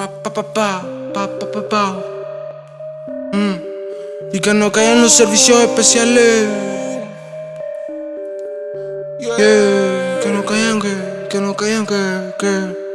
Pa, pa, pa, pa, pa, pa, pa, pa. Mm. Y que no caigan los servicios especiales. Que no caigan, que, que no caigan, que, que.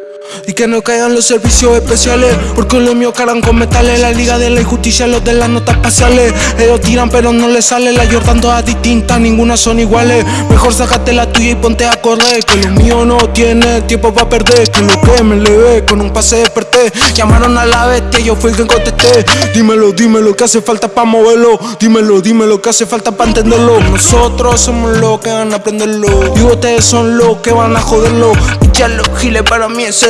Y que no caigan los servicios especiales Porque los míos cargan con metales. La liga de la injusticia, los de las notas espaciales Ellos tiran pero no les sale. La Jordan todas distintas, ninguna son iguales. Mejor sácate la tuya y ponte a correr Que lo mío no tiene tiempo para perder Que lo que me levé con un pase desperté. Llamaron a la bestia, yo fui el que contesté. Dímelo, dímelo, que hace falta para moverlo. Dímelo, dímelo, que hace falta para entenderlo. Nosotros somos los que van a aprenderlo. Y ustedes son los que van a joderlo. Ya los giles para mí es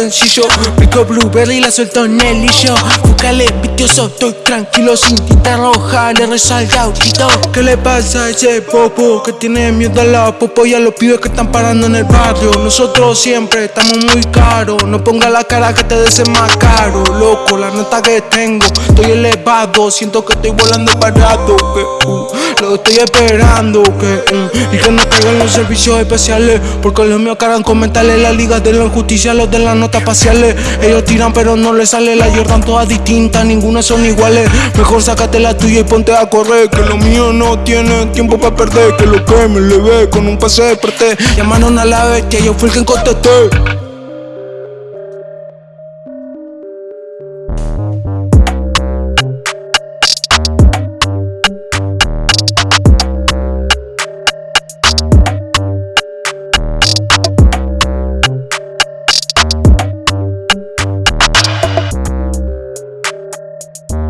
Pico blueberry la suelto en el lillo Búscale vicioso, estoy tranquilo Sin tinta roja, le rezo al gautito ¿Qué le pasa a ese popo? Que tiene miedo a la popo Y a los pibes que están parando en el barrio. Nosotros siempre estamos muy caros. No ponga la cara que te des más caro. Loco, la nota que tengo Estoy elevado, siento que estoy volando parado Que uh, lo estoy esperando Que uh, y que no caigan los servicios especiales. Porque los míos cargan con mentales La liga de la injusticia, los de las ellos tiran pero no les sale la Jordan todas distintas, ninguna son iguales. Mejor sácate la tuya y ponte a correr, que lo mío no tiene tiempo para perder, que lo que me le ve con un pase desperté. Llamaron a la bestia, yo fui el que contesté. you